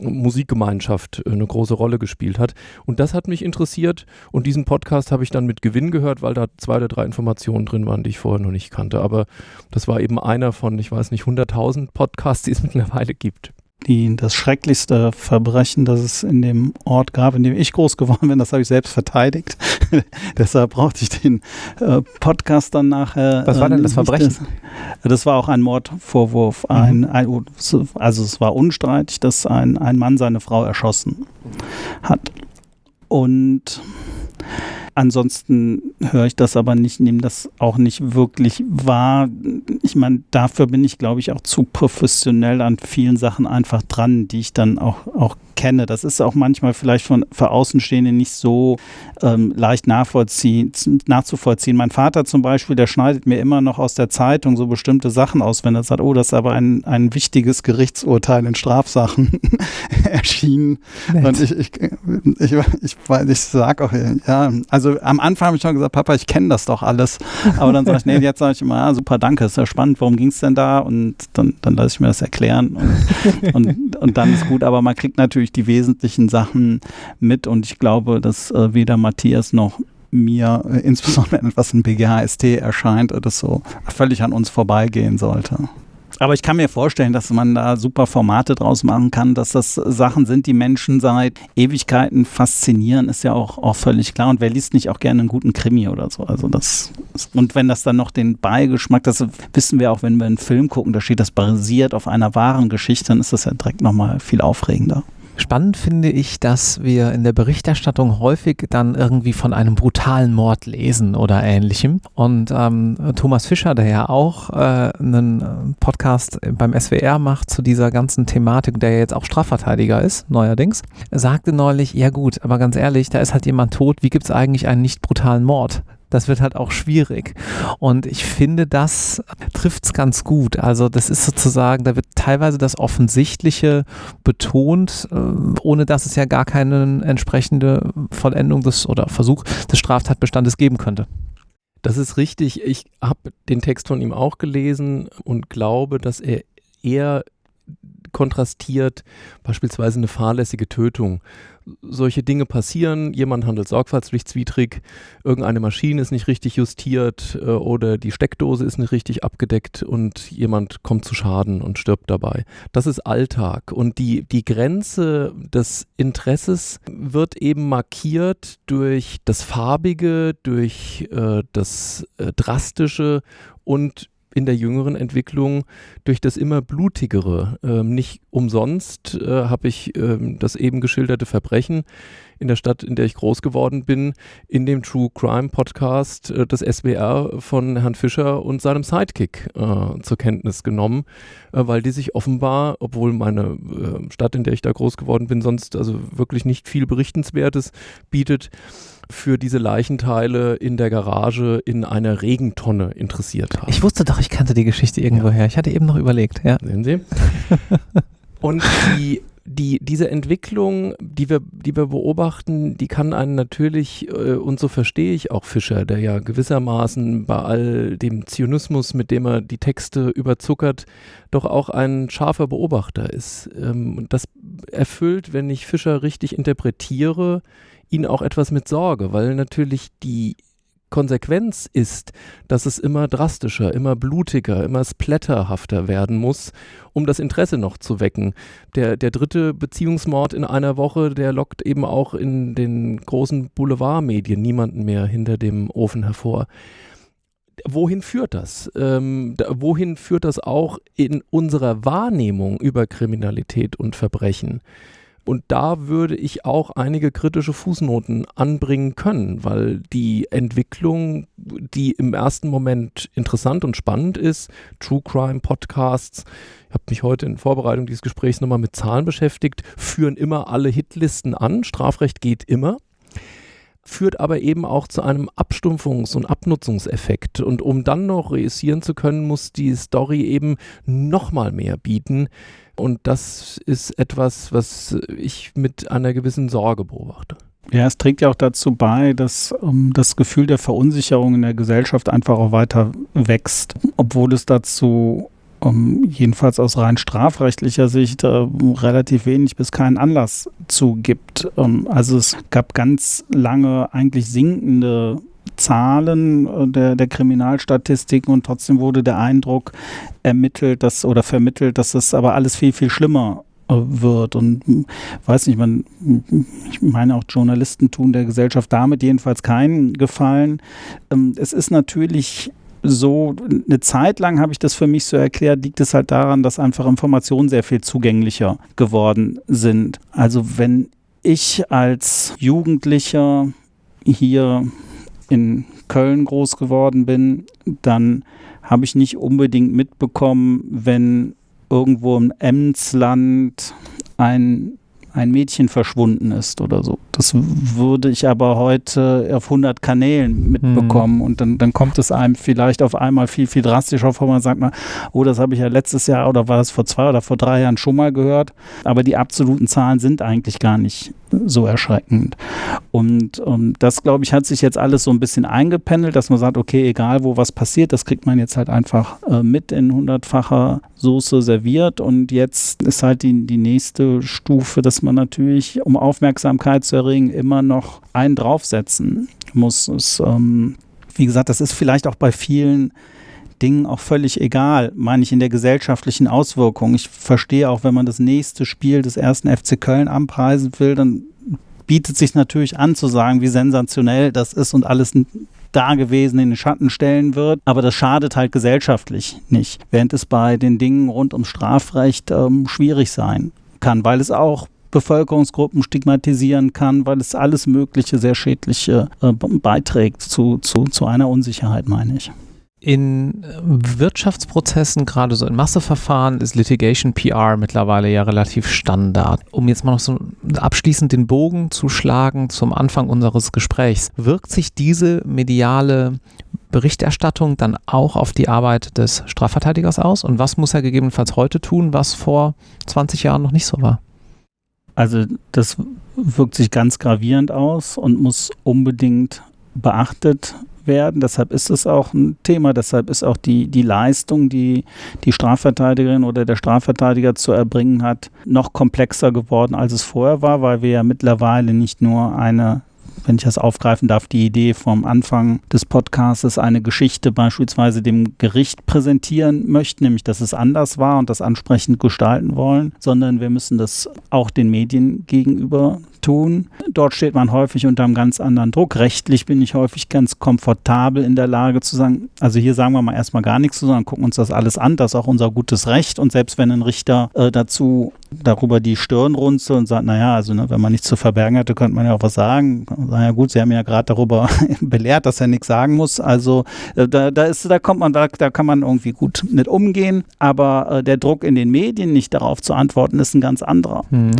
äh, Musikgemeinschaft äh, eine große Rolle gespielt hat. Und das hat mich interessiert und diesen Podcast habe ich dann mit Gewinn gehört, weil da zwei oder drei Informationen drin waren, die ich vorher noch nicht kannte. Aber das war eben einer von, ich weiß nicht, 100.000 Podcasts, die es mittlerweile gibt. die, das schrecklichste Verbrechen, das es in dem Ort gab, in dem ich groß geworden bin, das habe ich selbst verteidigt. Deshalb brauchte ich den äh, Podcast dann nachher. Was war denn das Verbrechen? Das, das war auch ein Mordvorwurf. Mhm. Ein, ein, also es war unstreitig, dass ein, ein Mann seine Frau erschossen hat. Und Ansonsten höre ich das aber nicht, nehme das auch nicht wirklich wahr. Ich meine, dafür bin ich, glaube ich, auch zu professionell an vielen Sachen einfach dran, die ich dann auch, auch kenne. Das ist auch manchmal vielleicht von, für Außenstehende nicht so ähm, leicht nachvollziehen, nachzuvollziehen. Mein Vater zum Beispiel, der schneidet mir immer noch aus der Zeitung so bestimmte Sachen aus, wenn er sagt, oh, das ist aber ein, ein wichtiges Gerichtsurteil in Strafsachen erschienen. Nett. Und ich, ich, ich, ich, ich sage auch, ja, also am Anfang habe ich schon gesagt, Papa, ich kenne das doch alles. Aber dann sage ich, nee, jetzt sage ich immer, ja, super, danke, ist ja spannend, worum ging es denn da? Und dann, dann lasse ich mir das erklären und, und, und dann ist gut. Aber man kriegt natürlich die wesentlichen Sachen mit und ich glaube, dass äh, weder Matthias noch mir, äh, insbesondere etwas in BGHST erscheint, das so völlig an uns vorbeigehen sollte. Aber ich kann mir vorstellen, dass man da super Formate draus machen kann, dass das Sachen sind, die Menschen seit Ewigkeiten faszinieren, ist ja auch, auch völlig klar. Und wer liest nicht auch gerne einen guten Krimi oder so? Also das und wenn das dann noch den Beigeschmack, das wissen wir auch, wenn wir einen Film gucken, da steht das basiert auf einer wahren Geschichte, dann ist das ja direkt nochmal viel aufregender. Spannend finde ich, dass wir in der Berichterstattung häufig dann irgendwie von einem brutalen Mord lesen oder ähnlichem. Und ähm, Thomas Fischer, der ja auch äh, einen Podcast beim SWR macht zu dieser ganzen Thematik, der ja jetzt auch Strafverteidiger ist, neuerdings, sagte neulich, ja gut, aber ganz ehrlich, da ist halt jemand tot, wie gibt es eigentlich einen nicht brutalen Mord? Das wird halt auch schwierig. Und ich finde, das trifft es ganz gut. Also das ist sozusagen, da wird teilweise das Offensichtliche betont, äh, ohne dass es ja gar keine entsprechende Vollendung des oder Versuch des Straftatbestandes geben könnte. Das ist richtig. Ich habe den Text von ihm auch gelesen und glaube, dass er eher kontrastiert beispielsweise eine fahrlässige Tötung solche Dinge passieren, jemand handelt sorgfaltspflichtswidrig, irgendeine Maschine ist nicht richtig justiert äh, oder die Steckdose ist nicht richtig abgedeckt und jemand kommt zu Schaden und stirbt dabei. Das ist Alltag und die, die Grenze des Interesses wird eben markiert durch das Farbige, durch äh, das äh, Drastische und in der jüngeren Entwicklung durch das immer blutigere. Ähm, nicht umsonst äh, habe ich ähm, das eben geschilderte Verbrechen in der Stadt, in der ich groß geworden bin, in dem True Crime Podcast äh, des SWR von Herrn Fischer und seinem Sidekick äh, zur Kenntnis genommen, äh, weil die sich offenbar, obwohl meine äh, Stadt, in der ich da groß geworden bin, sonst also wirklich nicht viel Berichtenswertes bietet, für diese Leichenteile in der Garage in einer Regentonne interessiert haben. Ich wusste doch, ich kannte die Geschichte irgendwoher. Ja. Ich hatte eben noch überlegt. Ja. Sehen Sie? Und die die, diese Entwicklung, die wir, die wir beobachten, die kann einen natürlich, äh, und so verstehe ich auch Fischer, der ja gewissermaßen bei all dem Zionismus, mit dem er die Texte überzuckert, doch auch ein scharfer Beobachter ist. Ähm, das erfüllt, wenn ich Fischer richtig interpretiere, ihn auch etwas mit Sorge, weil natürlich die Konsequenz ist, dass es immer drastischer, immer blutiger, immer splatterhafter werden muss, um das Interesse noch zu wecken. Der, der dritte Beziehungsmord in einer Woche, der lockt eben auch in den großen Boulevardmedien niemanden mehr hinter dem Ofen hervor. Wohin führt das? Ähm, da, wohin führt das auch in unserer Wahrnehmung über Kriminalität und Verbrechen? Und da würde ich auch einige kritische Fußnoten anbringen können, weil die Entwicklung, die im ersten Moment interessant und spannend ist, True Crime Podcasts, ich habe mich heute in Vorbereitung dieses Gesprächs nochmal mit Zahlen beschäftigt, führen immer alle Hitlisten an. Strafrecht geht immer führt aber eben auch zu einem Abstumpfungs- und Abnutzungseffekt. Und um dann noch reüssieren zu können, muss die Story eben nochmal mehr bieten. Und das ist etwas, was ich mit einer gewissen Sorge beobachte. Ja, es trägt ja auch dazu bei, dass um, ähm, das Gefühl der Verunsicherung in der Gesellschaft einfach auch weiter wächst, obwohl es dazu um, ähm, jedenfalls aus rein strafrechtlicher Sicht äh, relativ wenig bis keinen Anlass zu gibt. Um, ähm, also es gab ganz lange eigentlich sinkende Zahlen äh, der, der Kriminalstatistiken und trotzdem wurde der Eindruck ermittelt, dass oder vermittelt, dass es aber alles viel, viel schlimmer wird. Und hm, weiß nicht, man, ich meine auch Journalisten tun der Gesellschaft damit jedenfalls keinen Gefallen. Ähm, es ist natürlich so, eine Zeit lang habe ich das für mich so erklärt, liegt es halt daran, dass einfach Informationen sehr viel zugänglicher geworden sind. Also wenn ich als Jugendlicher hier in Köln groß geworden bin, dann habe ich nicht unbedingt mitbekommen, wenn irgendwo im Emsland ein ein Mädchen verschwunden ist oder so. Das würde ich aber heute auf 100 Kanälen mitbekommen mhm. und dann, dann kommt es einem vielleicht auf einmal viel, viel drastischer vor. Man sagt mal, oh, das habe ich ja letztes Jahr oder war das vor zwei oder vor drei Jahren schon mal gehört. Aber die absoluten Zahlen sind eigentlich gar nicht so erschreckend. Und um, das, glaube ich, hat sich jetzt alles so ein bisschen eingependelt, dass man sagt, okay, egal wo was passiert, das kriegt man jetzt halt einfach äh, mit in hundertfacher Soße serviert. Und jetzt ist halt die, die nächste Stufe, dass man natürlich, um Aufmerksamkeit zu erregen, immer noch einen draufsetzen muss. Es, ähm, wie gesagt, das ist vielleicht auch bei vielen Dingen auch völlig egal, meine ich in der gesellschaftlichen Auswirkung. Ich verstehe auch, wenn man das nächste Spiel des ersten FC Köln anpreisen will, dann bietet sich natürlich an zu sagen, wie sensationell das ist und alles da gewesen in den Schatten stellen wird. Aber das schadet halt gesellschaftlich nicht, während es bei den Dingen rund ums Strafrecht ähm, schwierig sein kann, weil es auch Bevölkerungsgruppen stigmatisieren kann, weil es alles Mögliche sehr schädliche äh, beiträgt zu, zu, zu einer Unsicherheit, meine ich. In äh, Wirtschaftsprozessen, gerade so in Masseverfahren, ist Litigation PR mittlerweile ja relativ Standard. Um jetzt mal noch so abschließend den Bogen zu schlagen zum Anfang unseres Gesprächs, wirkt sich diese mediale Berichterstattung dann auch auf die Arbeit des Strafverteidigers aus? Und was muss er gegebenenfalls heute tun, was vor 20 Jahren noch nicht so war? Also das wirkt sich ganz gravierend aus und muss unbedingt beachtet werden. Deshalb ist es auch ein Thema. Deshalb ist auch die, die Leistung, die die Strafverteidigerin oder der Strafverteidiger zu erbringen hat, noch komplexer geworden, als es vorher war, weil wir ja mittlerweile nicht nur eine wenn ich das aufgreifen darf, die Idee vom Anfang des Podcasts, eine Geschichte beispielsweise dem Gericht präsentieren möchten, nämlich dass es anders war und das ansprechend gestalten wollen, sondern wir müssen das auch den Medien gegenüber tun. Dort steht man häufig unter einem ganz anderen Druck. Rechtlich bin ich häufig ganz komfortabel in der Lage zu sagen, also hier sagen wir mal erstmal gar nichts zu, sondern gucken uns das alles an. Das ist auch unser gutes Recht. Und selbst wenn ein Richter äh, dazu darüber die Stirn runzelt und sagt, naja, also ne, wenn man nichts zu verbergen hatte, könnte man ja auch was sagen. Naja gut, Sie haben ja gerade darüber belehrt, dass er nichts sagen muss. Also äh, da, da, ist, da kommt man, da, da kann man irgendwie gut mit umgehen. Aber äh, der Druck in den Medien, nicht darauf zu antworten, ist ein ganz anderer. Mhm.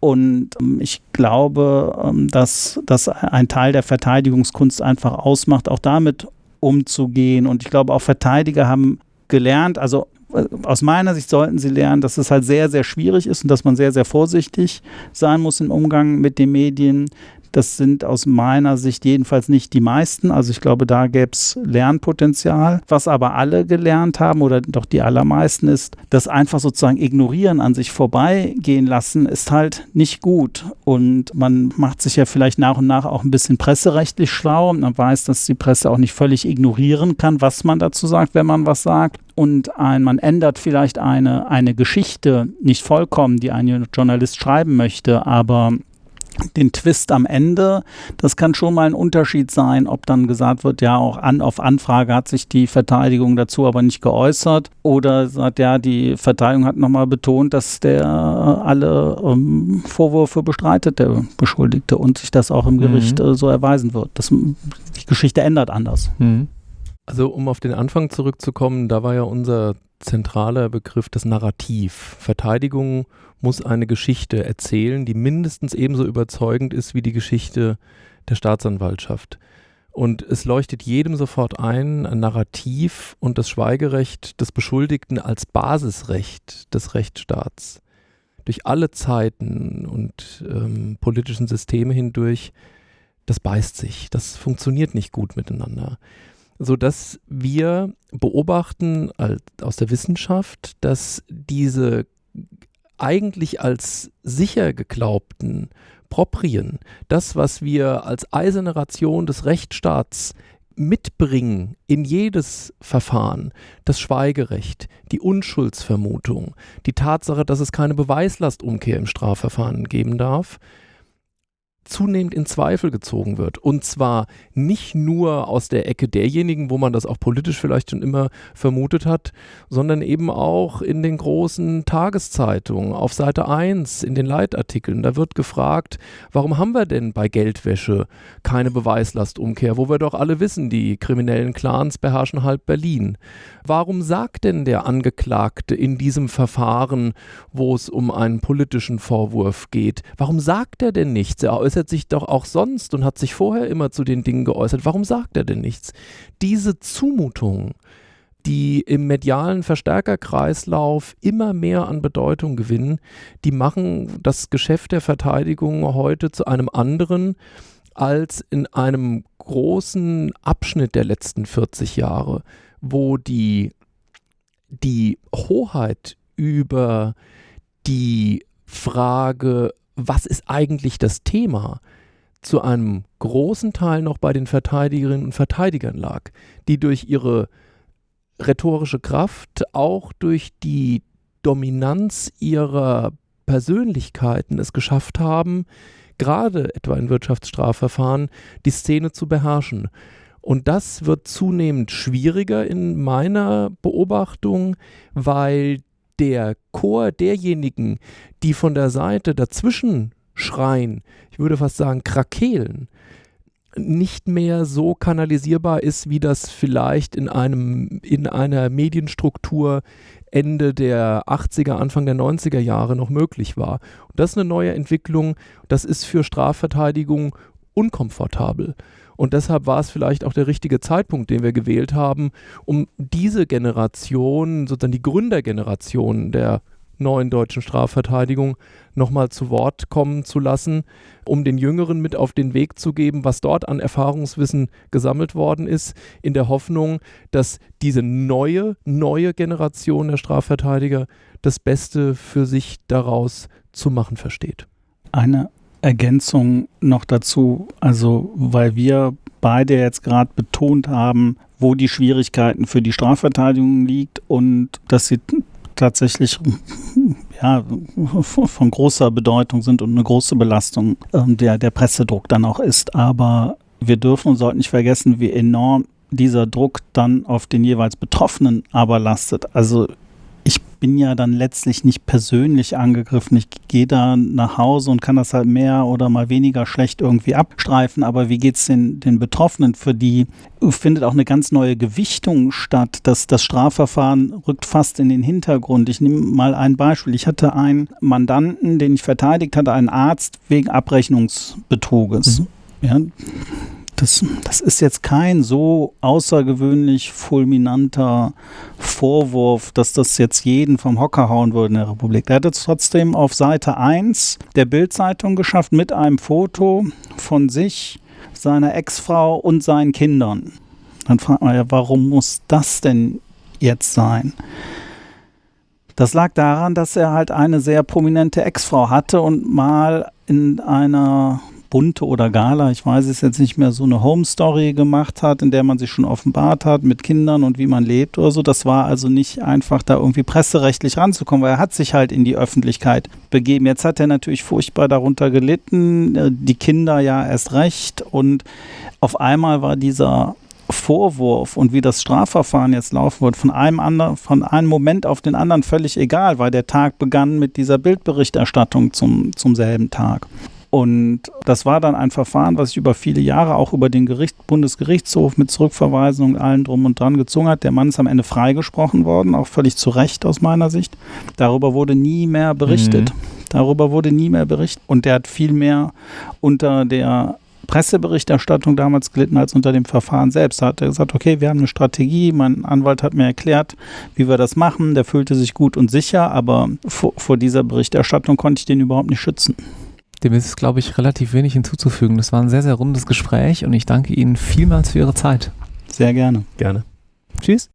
Und ähm, ich glaube, ähm, dass das ein Teil der Verteidigungskunst einfach ausmacht, auch damit umzugehen. Und ich glaube, auch Verteidiger haben gelernt, also äh, aus meiner Sicht sollten sie lernen, dass es halt sehr, sehr schwierig ist und dass man sehr, sehr vorsichtig sein muss im Umgang mit den Medien, das sind aus meiner Sicht jedenfalls nicht die meisten. Also ich glaube, da gäbe es Lernpotenzial. Was aber alle gelernt haben oder doch die allermeisten ist, das einfach sozusagen ignorieren, an sich vorbeigehen lassen, ist halt nicht gut. Und man macht sich ja vielleicht nach und nach auch ein bisschen presserechtlich schlau. Und man weiß, dass die Presse auch nicht völlig ignorieren kann, was man dazu sagt, wenn man was sagt und ein, man ändert vielleicht eine, eine Geschichte nicht vollkommen, die ein Journalist schreiben möchte, aber den Twist am Ende, das kann schon mal ein Unterschied sein, ob dann gesagt wird, ja, auch an, auf Anfrage hat sich die Verteidigung dazu aber nicht geäußert oder sagt, ja, die Verteidigung hat nochmal betont, dass der alle ähm, Vorwürfe bestreitet, der Beschuldigte und sich das auch im Gericht mhm. äh, so erweisen wird. Das, die Geschichte ändert anders. Mhm. Also um auf den Anfang zurückzukommen, da war ja unser zentraler Begriff das Narrativ. Verteidigung muss eine Geschichte erzählen, die mindestens ebenso überzeugend ist wie die Geschichte der Staatsanwaltschaft. Und es leuchtet jedem sofort ein, ein Narrativ und das Schweigerecht des Beschuldigten als Basisrecht des Rechtsstaats durch alle Zeiten und ähm, politischen Systeme hindurch, das beißt sich, das funktioniert nicht gut miteinander. Sodass wir beobachten als, aus der Wissenschaft, dass diese eigentlich als sicher geglaubten Proprien, das, was wir als eiserne Ration des Rechtsstaats mitbringen in jedes Verfahren das Schweigerecht, die Unschuldsvermutung, die Tatsache, dass es keine Beweislastumkehr im Strafverfahren geben darf, zunehmend in Zweifel gezogen wird. Und zwar nicht nur aus der Ecke derjenigen, wo man das auch politisch vielleicht schon immer vermutet hat, sondern eben auch in den großen Tageszeitungen, auf Seite 1, in den Leitartikeln. Da wird gefragt, warum haben wir denn bei Geldwäsche keine Beweislastumkehr, wo wir doch alle wissen, die kriminellen Clans beherrschen halb Berlin. Warum sagt denn der Angeklagte in diesem Verfahren, wo es um einen politischen Vorwurf geht, warum sagt er denn nichts? Er äußert sich doch auch sonst und hat sich vorher immer zu den Dingen geäußert. Warum sagt er denn nichts? Diese Zumutung, die im medialen Verstärkerkreislauf immer mehr an Bedeutung gewinnen, die machen das Geschäft der Verteidigung heute zu einem anderen als in einem großen Abschnitt der letzten 40 Jahre wo die, die Hoheit über die Frage, was ist eigentlich das Thema, zu einem großen Teil noch bei den Verteidigerinnen und Verteidigern lag, die durch ihre rhetorische Kraft, auch durch die Dominanz ihrer Persönlichkeiten es geschafft haben, gerade etwa in Wirtschaftsstrafverfahren, die Szene zu beherrschen. Und das wird zunehmend schwieriger in meiner Beobachtung, weil der Chor derjenigen, die von der Seite dazwischen schreien, ich würde fast sagen krakeelen, nicht mehr so kanalisierbar ist, wie das vielleicht in einem in einer Medienstruktur Ende der 80er, Anfang der 90er Jahre noch möglich war. Und das ist eine neue Entwicklung, das ist für Strafverteidigung unkomfortabel. Und deshalb war es vielleicht auch der richtige Zeitpunkt, den wir gewählt haben, um diese Generation, sozusagen die Gründergeneration der neuen deutschen Strafverteidigung nochmal zu Wort kommen zu lassen, um den Jüngeren mit auf den Weg zu geben, was dort an Erfahrungswissen gesammelt worden ist, in der Hoffnung, dass diese neue, neue Generation der Strafverteidiger das Beste für sich daraus zu machen versteht. Eine Ergänzung noch dazu, also weil wir beide jetzt gerade betont haben, wo die Schwierigkeiten für die Strafverteidigung liegt und dass sie tatsächlich ja, von großer Bedeutung sind und eine große Belastung ähm, der, der Pressedruck dann auch ist. Aber wir dürfen und sollten nicht vergessen, wie enorm dieser Druck dann auf den jeweils Betroffenen aber lastet. Also bin ja dann letztlich nicht persönlich angegriffen. Ich gehe da nach Hause und kann das halt mehr oder mal weniger schlecht irgendwie abstreifen. Aber wie geht es den, den Betroffenen? Für die findet auch eine ganz neue Gewichtung statt. Das, das Strafverfahren rückt fast in den Hintergrund. Ich nehme mal ein Beispiel. Ich hatte einen Mandanten, den ich verteidigt hatte, einen Arzt wegen Abrechnungsbetruges. Mhm. Ja, das, das ist jetzt kein so außergewöhnlich fulminanter Vorwurf, dass das jetzt jeden vom Hocker hauen würde in der Republik. Der hat es trotzdem auf Seite 1 der Bildzeitung geschafft mit einem Foto von sich, seiner Ex-Frau und seinen Kindern. Dann fragt man ja, warum muss das denn jetzt sein? Das lag daran, dass er halt eine sehr prominente Ex-Frau hatte und mal in einer Bunte oder Gala, ich weiß es jetzt nicht mehr, so eine Home Story gemacht hat, in der man sich schon offenbart hat mit Kindern und wie man lebt oder so. Das war also nicht einfach da irgendwie presserechtlich ranzukommen, weil er hat sich halt in die Öffentlichkeit begeben. Jetzt hat er natürlich furchtbar darunter gelitten, äh, die Kinder ja erst recht und auf einmal war dieser Vorwurf und wie das Strafverfahren jetzt laufen wird, von einem, anderen, von einem Moment auf den anderen völlig egal, weil der Tag begann mit dieser Bildberichterstattung zum, zum selben Tag. Und das war dann ein Verfahren, was sich über viele Jahre auch über den Gericht, Bundesgerichtshof mit Zurückverweisung und allem drum und dran gezogen hat. Der Mann ist am Ende freigesprochen worden, auch völlig zu Recht aus meiner Sicht. Darüber wurde nie mehr berichtet. Mhm. Darüber wurde nie mehr berichtet. Und der hat viel mehr unter der Presseberichterstattung damals gelitten als unter dem Verfahren selbst. Da hat er gesagt, okay, wir haben eine Strategie, mein Anwalt hat mir erklärt, wie wir das machen. Der fühlte sich gut und sicher, aber vor, vor dieser Berichterstattung konnte ich den überhaupt nicht schützen. Dem ist, glaube ich, relativ wenig hinzuzufügen. Das war ein sehr, sehr rundes Gespräch und ich danke Ihnen vielmals für Ihre Zeit. Sehr gerne. Gerne. Tschüss.